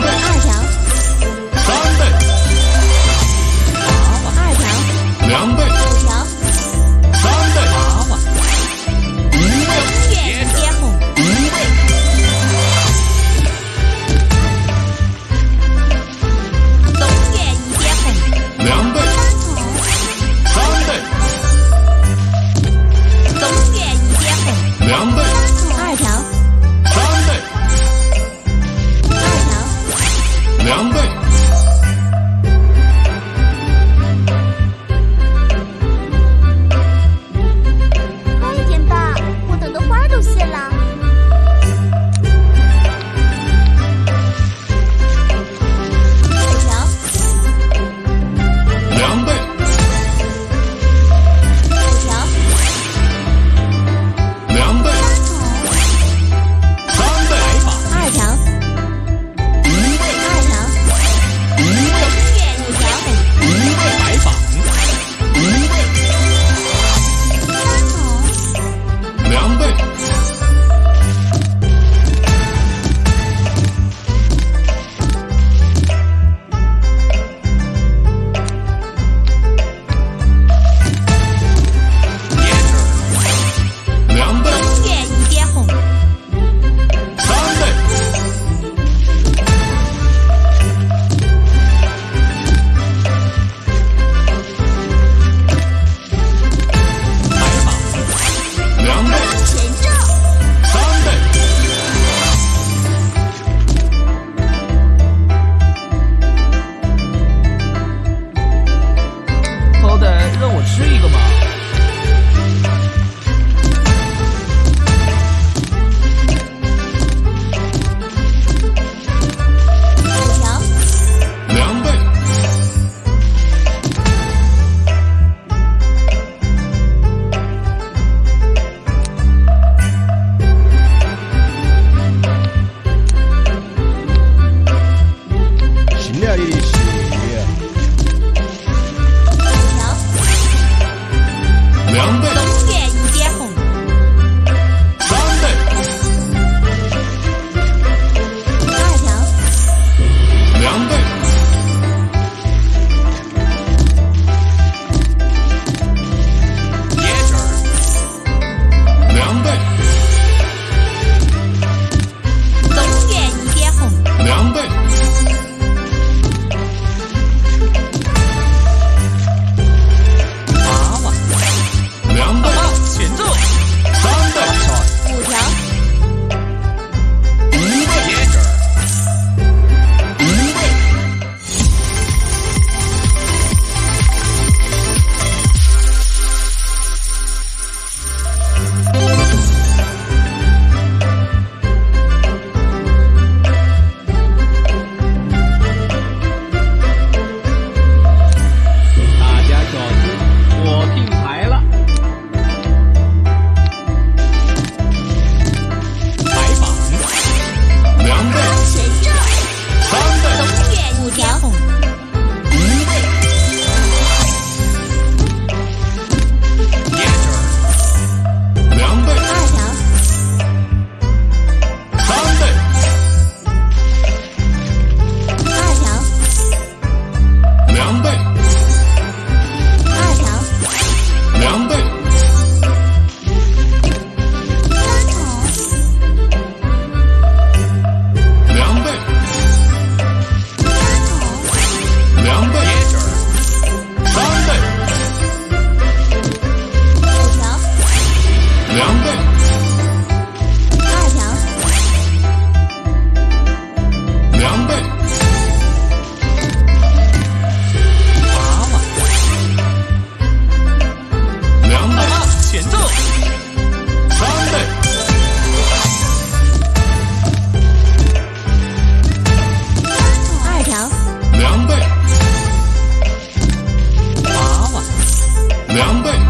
两两倍。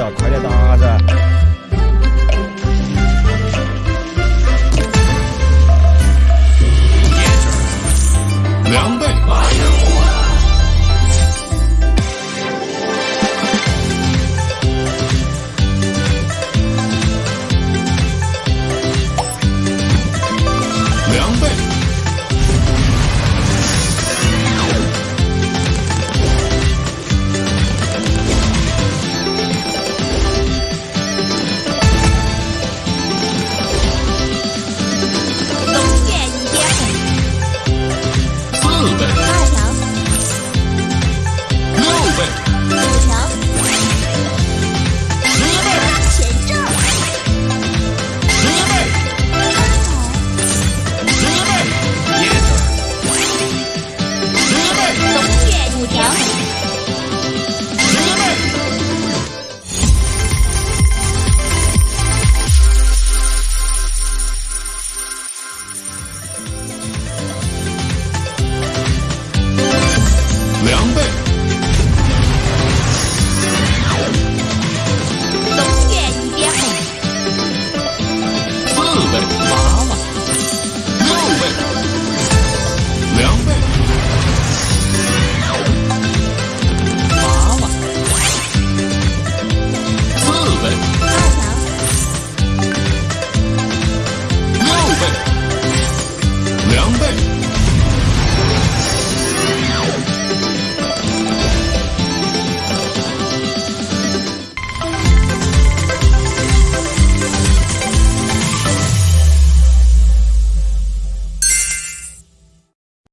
啊，快点打噻！